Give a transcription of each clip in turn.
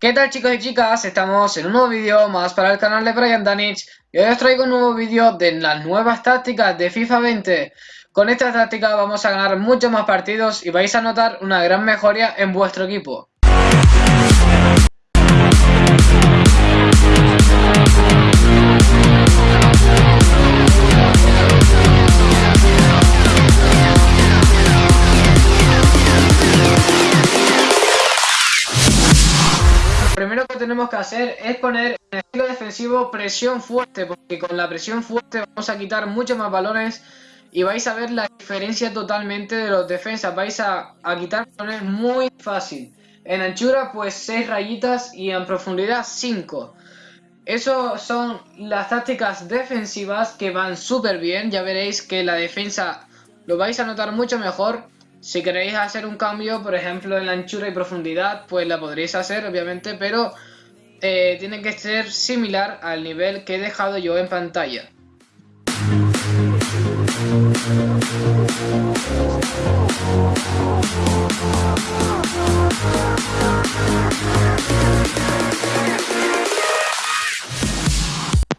¿Qué tal chicos y chicas? Estamos en un nuevo vídeo más para el canal de Brian Danich y hoy os traigo un nuevo vídeo de las nuevas tácticas de FIFA 20 Con esta táctica vamos a ganar muchos más partidos y vais a notar una gran mejoría en vuestro equipo tenemos que hacer es poner en el estilo defensivo presión fuerte, porque con la presión fuerte vamos a quitar muchos más balones y vais a ver la diferencia totalmente de los defensas, vais a, quitar balones muy fácil. En anchura pues 6 rayitas y en profundidad 5. Eso son las tácticas defensivas que van súper bien, ya veréis que la defensa lo vais a notar mucho mejor si queréis hacer un cambio, por ejemplo, en la anchura y profundidad, pues la podréis hacer, obviamente, pero eh, tiene que ser similar al nivel que he dejado yo en pantalla.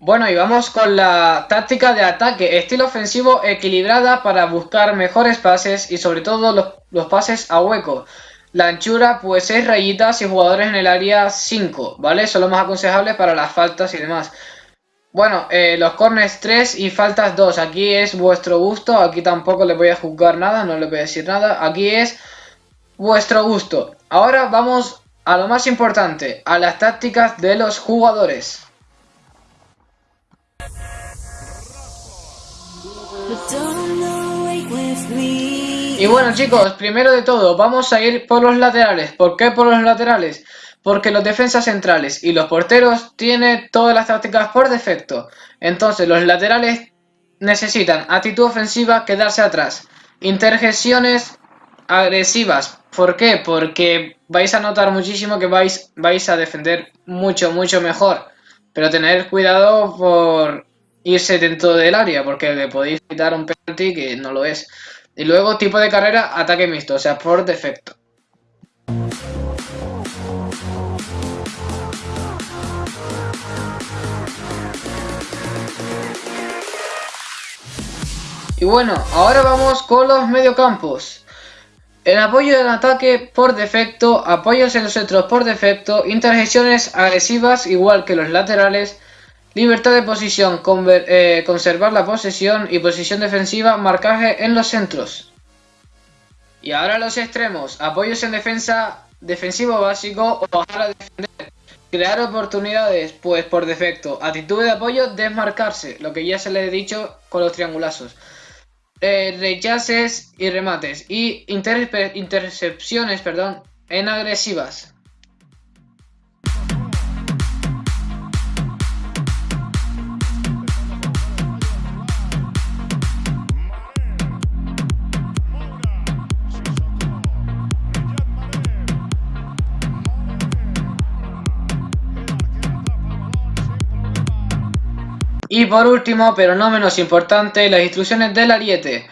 Bueno, y vamos con la táctica de ataque, estilo ofensivo equilibrada para buscar mejores pases y sobre todo los, pases a hueco. La anchura pues 6 rayitas y jugadores en el área 5, ¿vale? Son los más aconsejables para las faltas y demás. Bueno, eh, los corners 3 y faltas 2, aquí es vuestro gusto, aquí tampoco le voy a juzgar nada, no le voy a decir nada, aquí es vuestro gusto. Ahora vamos a lo más importante, a las tácticas de los jugadores. Y bueno chicos, primero de todo, vamos a ir por los laterales. ¿Por qué por los laterales? Porque los defensas centrales y los porteros tienen todas las tácticas por defecto. Entonces los laterales necesitan actitud ofensiva, quedarse atrás. Interjecciones agresivas. ¿Por qué? Porque vais a notar muchísimo que vais, vais a defender mucho, mucho mejor. Pero tener cuidado por irse dentro del área, porque le podéis quitar un penalti que no lo es. Y luego tipo de carrera, ataque mixto, o sea, por defecto. Y bueno, ahora vamos con los mediocampos. El apoyo del ataque por defecto, apoyos en los centros por defecto, interjecciones agresivas igual que los laterales, Libertad de posición, eh, conservar la posesión y posición defensiva, marcaje en los centros. Y ahora los extremos, apoyos en defensa, defensivo básico o bajar a defender. Crear oportunidades, pues por defecto. Actitud de apoyo, desmarcarse, lo que ya se le he dicho con los triangulazos. Eh, rechaces y remates. Y intercepciones, perdón, en agresivas. Y por último, pero no menos importante, las instrucciones del ariete.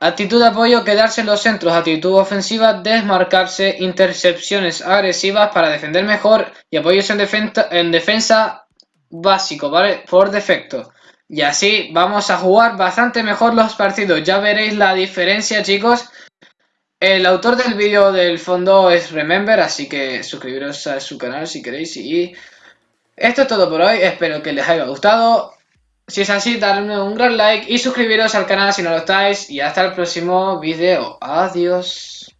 Actitud de apoyo, quedarse en los centros. Actitud ofensiva, desmarcarse. Intercepciones agresivas para defender mejor. Y apoyos en, defensa, en defensa básico, ¿vale? Por defecto. Y así vamos a jugar bastante mejor los partidos. Ya veréis la diferencia, chicos. El autor del vídeo del fondo es Remember, así que suscribiros a su canal si queréis. Y esto es todo por hoy. Espero que les haya gustado. Si es así, darme un gran like y suscribiros al canal si no lo estáis. Y hasta el próximo video. Adiós.